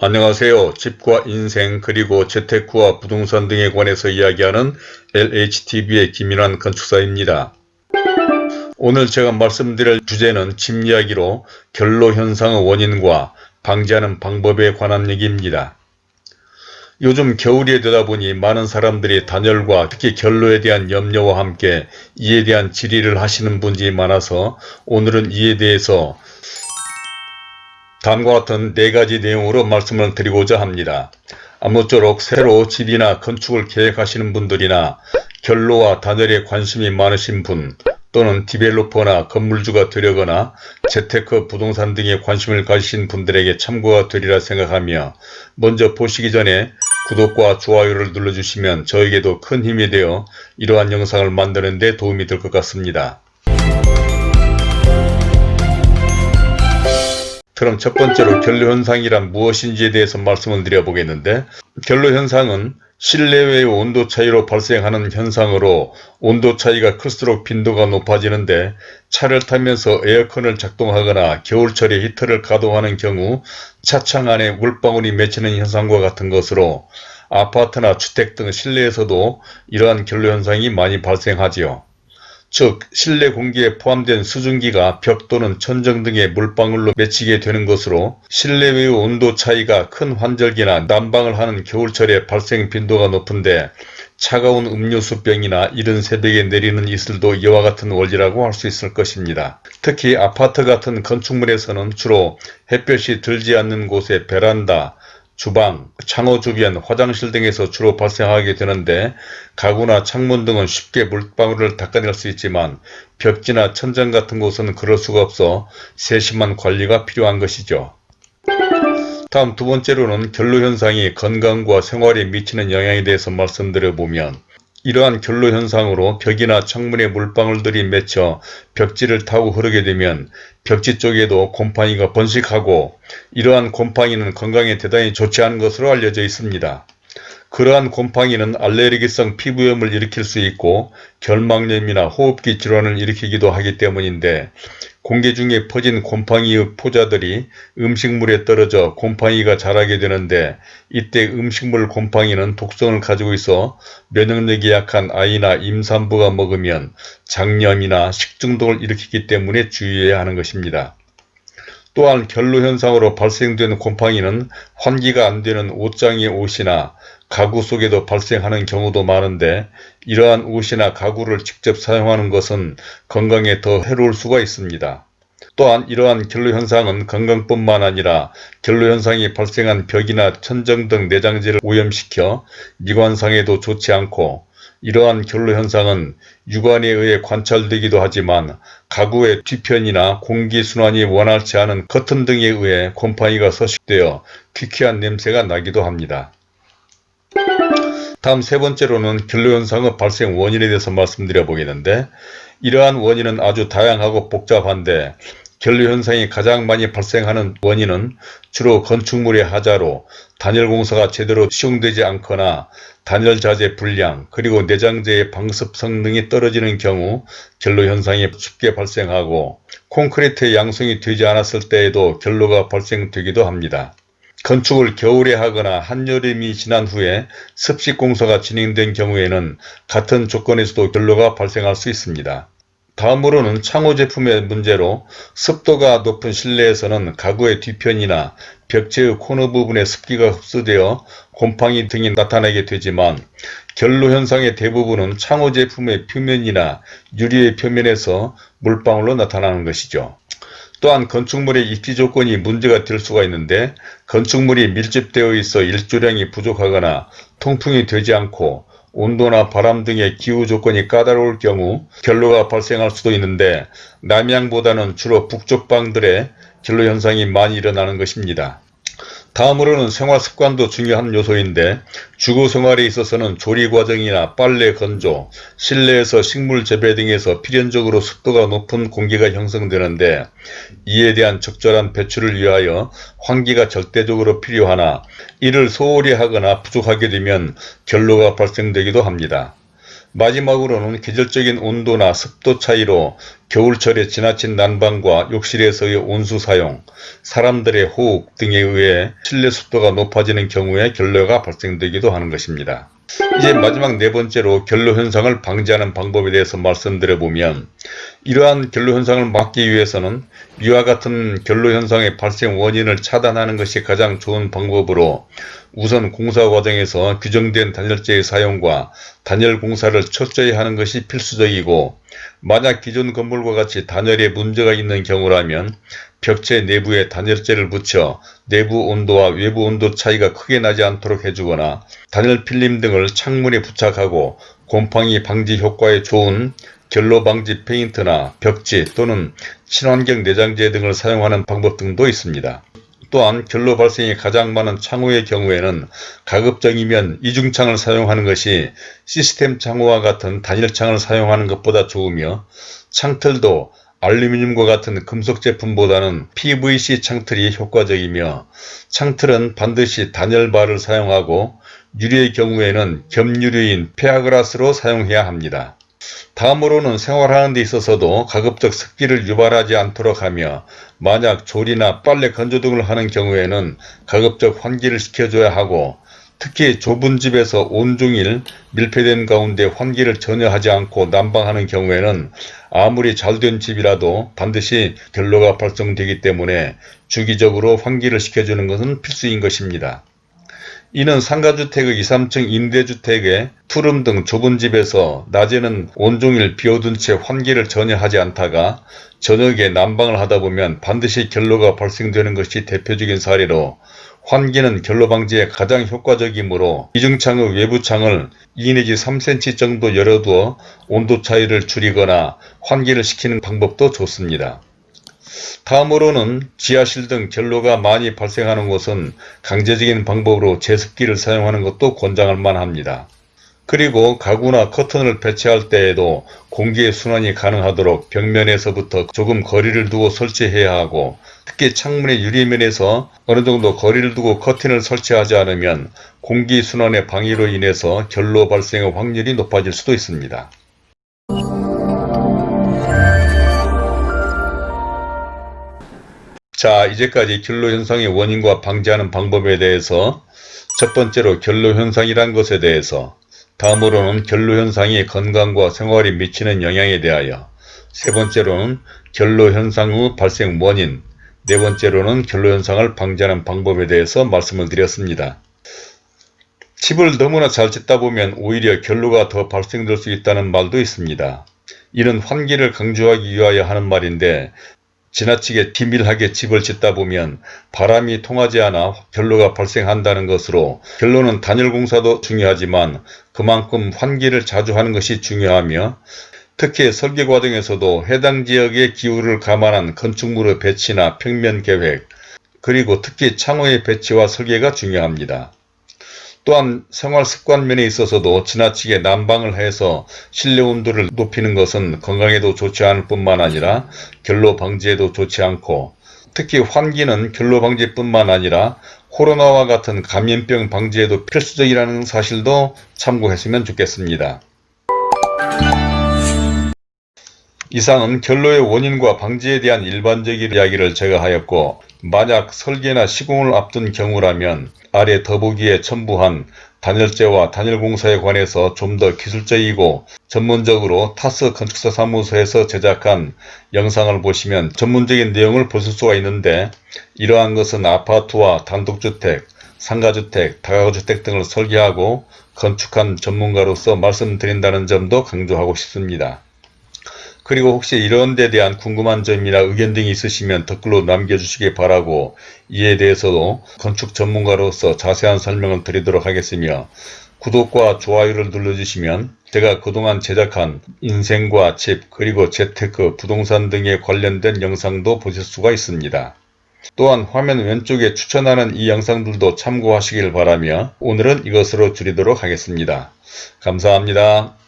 안녕하세요. 집과 인생 그리고 재테크와 부동산 등에 관해서 이야기하는 LHTV의 김인환 건축사입니다. 오늘 제가 말씀드릴 주제는 집 이야기로 결로 현상의 원인과 방지하는 방법에 관한 얘기입니다. 요즘 겨울이 되다 보니 많은 사람들이 단열과 특히 결로에 대한 염려와 함께 이에 대한 질의를 하시는 분들이 많아서 오늘은 이에 대해서 다음과 같은 네 가지 내용으로 말씀을 드리고자 합니다. 아무쪼록 새로 집이나 건축을 계획하시는 분들이나 결로와 단열에 관심이 많으신 분 또는 디벨로퍼나 건물주가 되려거나 재테크 부동산 등에 관심을 가지신 분들에게 참고가 되리라 생각하며 먼저 보시기 전에 구독과 좋아요를 눌러주시면 저에게도 큰 힘이 되어 이러한 영상을 만드는 데 도움이 될 것 같습니다. 그럼 첫 번째로 결로현상이란 무엇인지에 대해서 말씀을 드려보겠는데 결로현상은 실내외의 온도 차이로 발생하는 현상으로 온도 차이가 클수록 빈도가 높아지는데 차를 타면서 에어컨을 작동하거나 겨울철에 히터를 가동하는 경우 차창 안에 물방울이 맺히는 현상과 같은 것으로 아파트나 주택 등 실내에서도 이러한 결로현상이 많이 발생하지요. 즉 실내 공기에 포함된 수증기가 벽 또는 천정 등의 물방울로 맺히게 되는 것으로 실내외의 온도 차이가 큰 환절기나 난방을 하는 겨울철에 발생 빈도가 높은데 차가운 음료수병이나 이른 새벽에 내리는 이슬도 이와 같은 원리라고 할 수 있을 것입니다. 특히 아파트 같은 건축물에서는 주로 햇볕이 들지 않는 곳에 베란다, 주방, 창호 주변, 화장실 등에서 주로 발생하게 되는데 가구나 창문 등은 쉽게 물방울을 닦아낼 수 있지만 벽지나 천장 같은 곳은 그럴 수가 없어 세심한 관리가 필요한 것이죠. 다음 두 번째로는 결로 현상이 건강과 생활에 미치는 영향에 대해서 말씀드려보면 이러한 결로 현상으로 벽이나 창문에 물방울들이 맺혀 벽지를 타고 흐르게 되면 벽지 쪽에도 곰팡이가 번식하고 이러한 곰팡이는 건강에 대단히 좋지 않은 것으로 알려져 있습니다. 그러한 곰팡이는 알레르기성 피부염을 일으킬 수 있고 결막염이나 호흡기 질환을 일으키기도 하기 때문인데 공기 중에 퍼진 곰팡이의 포자들이 음식물에 떨어져 곰팡이가 자라게 되는데 이때 음식물 곰팡이는 독성을 가지고 있어 면역력이 약한 아이나 임산부가 먹으면 장염이나 식중독을 일으키기 때문에 주의해야 하는 것입니다. 또한 결로현상으로 발생되는 곰팡이는 환기가 안되는 옷장의 옷이나 가구 속에도 발생하는 경우도 많은데 이러한 옷이나 가구를 직접 사용하는 것은 건강에 더 해로울 수가 있습니다. 또한 이러한 결로현상은 건강뿐만 아니라 결로현상이 발생한 벽이나 천정 등 내장재를 오염시켜 미관상에도 좋지 않고 이러한 결로 현상은 육안에 의해 관찰되기도 하지만 가구의 뒤편이나 공기순환이 원활치 않은 커튼 등에 의해 곰팡이가 서식되어 퀴퀴한 냄새가 나기도 합니다. 다음 세 번째로는 결로현상의 발생 원인에 대해서 말씀드려 보겠는데 이러한 원인은 아주 다양하고 복잡한데 결로현상이 가장 많이 발생하는 원인은 주로 건축물의 하자로 단열공사가 제대로 시용되지 않거나 단열자재 불량 그리고 내장재의 방습 성능이 떨어지는 경우 결로현상이 쉽게 발생하고 콘크리트의 양성이 되지 않았을 때에도 결로가 발생되기도 합니다. 건축을 겨울에 하거나 한여름이 지난 후에 습식 공사가 진행된 경우에는 같은 조건에서도 결로가 발생할 수 있습니다. 다음으로는 창호 제품의 문제로 습도가 높은 실내에서는 가구의 뒤편이나 벽체의 코너 부분에 습기가 흡수되어 곰팡이 등이 나타나게 되지만 결로 현상의 대부분은 창호 제품의 표면이나 유리의 표면에서 물방울로 나타나는 것이죠. 또한 건축물의 입지 조건이 문제가 될 수가 있는데 건축물이 밀집되어 있어 일조량이 부족하거나 통풍이 되지 않고 온도나 바람 등의 기후 조건이 까다로울 경우 결로가 발생할 수도 있는데 남양보다는 주로 북쪽 방들의 결로 현상이 많이 일어나는 것입니다. 다음으로는 생활습관도 중요한 요소인데 주거생활에 있어서는 조리 과정이나 빨래 건조, 실내에서 식물 재배 등에서 필연적으로 습도가 높은 공기가 형성되는데 이에 대한 적절한 배출을 위하여 환기가 절대적으로 필요하나 이를 소홀히 하거나 부족하게 되면 결로가 발생되기도 합니다. 마지막으로는 계절적인 온도나 습도 차이로 겨울철에 지나친 난방과 욕실에서의 온수 사용, 사람들의 호흡 등에 의해 실내 습도가 높아지는 경우에 결로가 발생되기도 하는 것입니다. 이제 마지막 네 번째로 결로 현상을 방지하는 방법에 대해서 말씀드려 보면 이러한 결로 현상을 막기 위해서는 이와 같은 결로 현상의 발생 원인을 차단하는 것이 가장 좋은 방법으로 우선 공사 과정에서 규정된 단열재의 사용과 단열 공사를 철저히 하는 것이 필수적이고 만약 기존 건물과 같이 단열에 문제가 있는 경우라면 벽체 내부에 단열재를 붙여 내부 온도와 외부 온도 차이가 크게 나지 않도록 해주거나 단열 필름 등을 창문에 부착하고 곰팡이 방지 효과에 좋은 결로 방지 페인트나 벽지 또는 친환경 내장재 등을 사용하는 방법 등도 있습니다. 또한 결로 발생이 가장 많은 창호의 경우에는 가급적이면 이중창을 사용하는 것이 시스템 창호와 같은 단일창을 사용하는 것보다 좋으며 창틀도 알루미늄과 같은 금속 제품보다는 PVC 창틀이 효과적이며 창틀은 반드시 단열바를 사용하고 유리의 경우에는 겸유리인 페아그라스로 사용해야 합니다. 다음으로는 생활하는 데 있어서도 가급적 습기를 유발하지 않도록 하며 만약 조리나 빨래 건조 등을 하는 경우에는 가급적 환기를 시켜줘야 하고 특히 좁은 집에서 온종일 밀폐된 가운데 환기를 전혀 하지 않고 난방하는 경우에는 아무리 잘된 집이라도 반드시 결로가 발생되기 때문에 주기적으로 환기를 시켜주는 것은 필수인 것입니다. 이는 상가주택의 2, 3층 임대주택에 투룸 등 좁은 집에서 낮에는 온종일 비워둔 채 환기를 전혀 하지 않다가 저녁에 난방을 하다 보면 반드시 결로가 발생되는 것이 대표적인 사례로 환기는 결로 방지에 가장 효과적이므로 이중창의 외부 창을 2 내지 3cm 정도 열어두어 온도 차이를 줄이거나 환기를 시키는 방법도 좋습니다. 다음으로는 지하실 등 결로가 많이 발생하는 곳은 강제적인 방법으로 제습기를 사용하는 것도 권장할 만합니다. 그리고 가구나 커튼을 배치할 때에도 공기의 순환이 가능하도록 벽면에서부터 조금 거리를 두고 설치해야 하고 특히 창문의 유리면에서 어느 정도 거리를 두고 커튼을 설치하지 않으면 공기 순환의 방해로 인해서 결로 발생의 확률이 높아질 수도 있습니다. 자 이제까지 결로 현상의 원인과 방지하는 방법에 대해서 첫 번째로 결로 현상이란 것에 대해서 다음으로는 결로 현상이 건강과 생활에 미치는 영향에 대하여 세 번째로는 결로 현상 후 발생 원인 네 번째로는 결로 현상을 방지하는 방법에 대해서 말씀을 드렸습니다. 집을 너무나 잘 짓다 보면 오히려 결로가 더 발생될 수 있다는 말도 있습니다. 이는 환기를 강조하기 위하여 하는 말인데 지나치게 디밀하게 집을 짓다 보면 바람이 통하지 않아 결로가 발생한다는 것으로 결로는 단열 공사도 중요하지만 그만큼 환기를 자주 하는 것이 중요하며 특히 설계 과정에서도 해당 지역의 기후를 감안한 건축물의 배치나 평면 계획 그리고 특히 창호의 배치와 설계가 중요합니다. 또한 생활 습관 면에 있어서도 지나치게 난방을 해서 실내 온도를 높이는 것은 건강에도 좋지 않을 뿐만 아니라 결로 방지에도 좋지 않고 특히 환기는 결로 방지뿐만 아니라 코로나와 같은 감염병 방지에도 필수적이라는 사실도 참고했으면 좋겠습니다. 이상은 결로의 원인과 방지에 대한 일반적인 이야기를 제가 하였고 만약 설계나 시공을 앞둔 경우라면 아래 더보기에 첨부한 단열재와 단열공사에 관해서 좀 더 기술적이고 전문적으로 타스 건축사 사무소에서 제작한 영상을 보시면 전문적인 내용을 보실 수가 있는데 이러한 것은 아파트와 단독주택, 상가주택, 다가구주택 등을 설계하고 건축한 전문가로서 말씀드린다는 점도 강조하고 싶습니다. 그리고 혹시 이런 데 대한 궁금한 점이나 의견 등이 있으시면 댓글로 남겨주시기 바라고 이에 대해서도 건축 전문가로서 자세한 설명을 드리도록 하겠으며 구독과 좋아요를 눌러주시면 제가 그동안 제작한 인생과 집 그리고 재테크 부동산 등에 관련된 영상도 보실 수가 있습니다. 또한 화면 왼쪽에 추천하는 이 영상들도 참고하시길 바라며 오늘은 이것으로 줄이도록 하겠습니다. 감사합니다.